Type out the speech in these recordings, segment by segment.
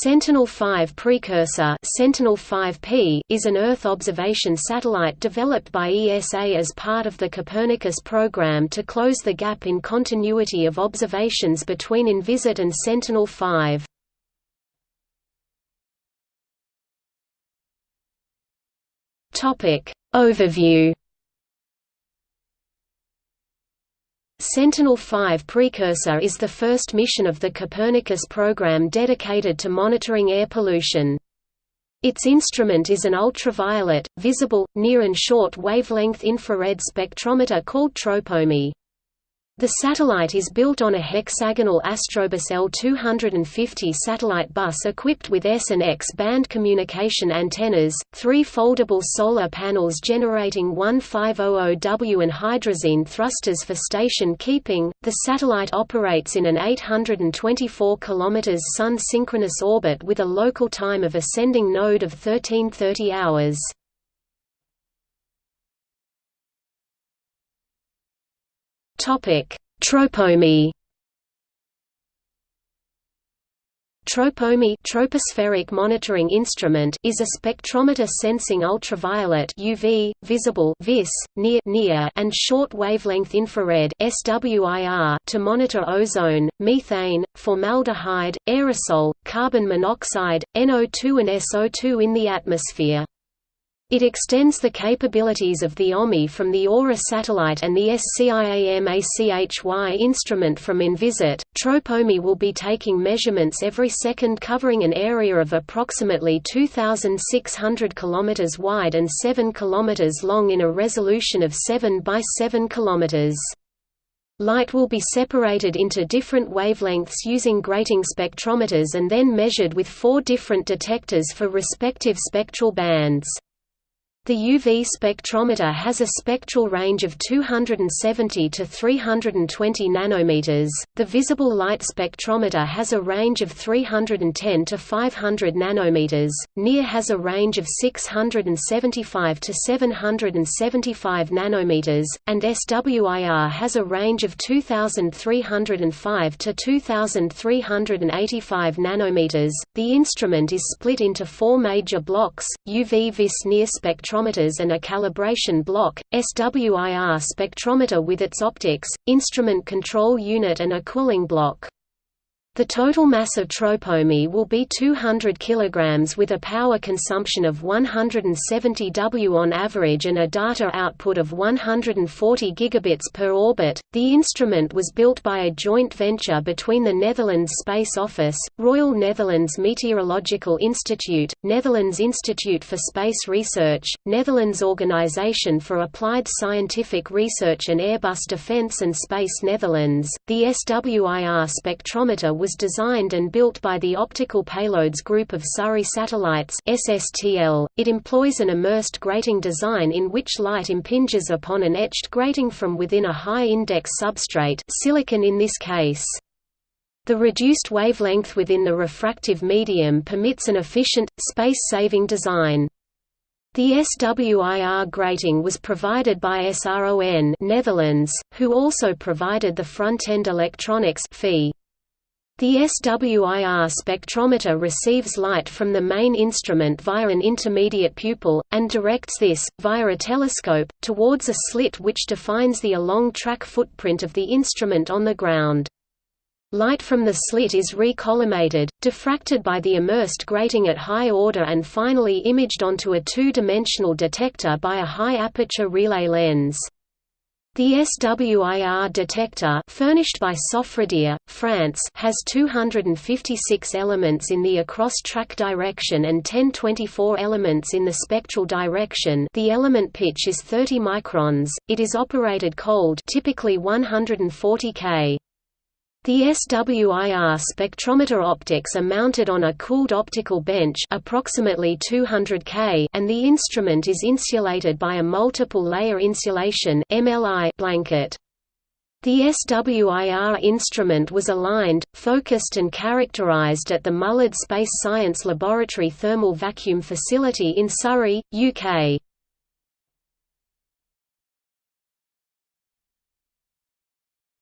Sentinel-5 precursor Sentinel-5P is an Earth observation satellite developed by ESA as part of the Copernicus program to close the gap in continuity of observations between Envisat and Sentinel-5. Overview Sentinel-5 precursor is the first mission of the Copernicus program dedicated to monitoring air pollution. Its instrument is an ultraviolet, visible, near and short wavelength infrared spectrometer called TROPOMI. The satellite is built on a hexagonal Astrobus L250 satellite bus equipped with S and X band communication antennas, three foldable solar panels generating 1500W and hydrazine thrusters for station keeping. The satellite operates in an 824 km sun synchronous orbit with a local time of ascending node of 1330 hours. Topic: Tropomi. Tropomi tropospheric monitoring instrument is a spectrometer sensing ultraviolet UV, visible vis, near, near and short wavelength infrared SWIR to monitor ozone, methane, formaldehyde, aerosol, carbon monoxide, NO2 and SO2 in the atmosphere. It extends the capabilities of the OMI from the AURA satellite and the SCIAMACHY instrument from Envisat. TROPOMI will be taking measurements every second covering an area of approximately 2,600 km wide and 7 km long in a resolution of 7 by 7 km. Light will be separated into different wavelengths using grating spectrometers and then measured with four different detectors for respective spectral bands. The UV spectrometer has a spectral range of 270 to 320 nanometers. The visible light spectrometer has a range of 310 to 500 nanometers. NIR has a range of 675 to 775 nanometers, and SWIR has a range of 2305 to 2385 nanometers. The instrument is split into four major blocks: UV vis NIR spectrometer spectrometers and a calibration block, SWIR spectrometer with its optics, instrument control unit and a cooling block. The total mass of tropomi will be 200 kg with a power consumption of 170 W on average and a data output of 140 gigabits per orbit. The instrument was built by a joint venture between the Netherlands Space Office, Royal Netherlands Meteorological Institute, Netherlands Institute for Space Research, Netherlands Organisation for Applied Scientific Research and Airbus Defence and Space Netherlands. The SWIR spectrometer was designed and built by the Optical Payloads Group of Surrey Satellites SSTL. .It employs an immersed grating design in which light impinges upon an etched grating from within a high-index substrate silicon in this case. The reduced wavelength within the refractive medium permits an efficient, space-saving design. The SWIR grating was provided by SRON Netherlands, who also provided the front-end electronics fee. The SWIR spectrometer receives light from the main instrument via an intermediate pupil, and directs this, via a telescope, towards a slit which defines the along-track footprint of the instrument on the ground. Light from the slit is recollimated, diffracted by the immersed grating at high order and finally imaged onto a two-dimensional detector by a high-aperture relay lens. The SWIR detector furnished by Sofradir, France has 256 elements in the across-track direction and 1024 elements in the spectral direction the element pitch is 30 microns, it is operated cold typically 140 K. The SWIR spectrometer optics are mounted on a cooled optical bench approximately 200 K and the instrument is insulated by a multiple layer insulation MLI blanket. The SWIR instrument was aligned, focused and characterized at the Mullard Space Science Laboratory Thermal Vacuum Facility in Surrey, UK.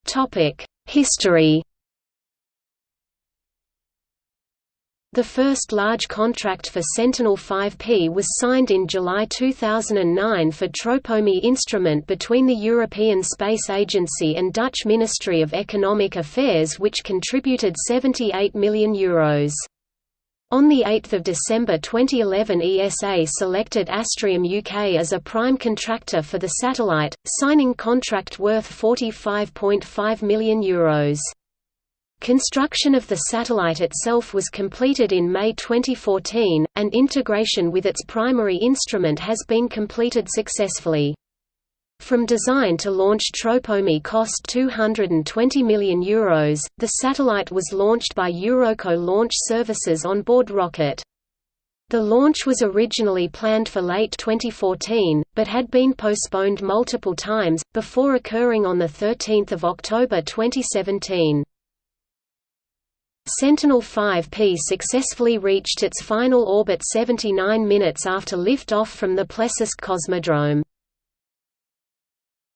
Topic: History The first large contract for Sentinel-5P was signed in July 2009 for Tropomi instrument between the European Space Agency and Dutch Ministry of Economic Affairs which contributed €78 million. Euros. On 8 December 2011 ESA selected Astrium UK as a prime contractor for the satellite, signing contract worth €45.5 million. Euros. Construction of the satellite itself was completed in May 2014, and integration with its primary instrument has been completed successfully. From design to launch Tropomi cost €220 million. Euros. The satellite was launched by Eurockot Launch Services on board rocket. The launch was originally planned for late 2014, but had been postponed multiple times, before occurring on 13 October 2017. Sentinel-5P successfully reached its final orbit 79 minutes after lift-off from the Plesetsk Cosmodrome.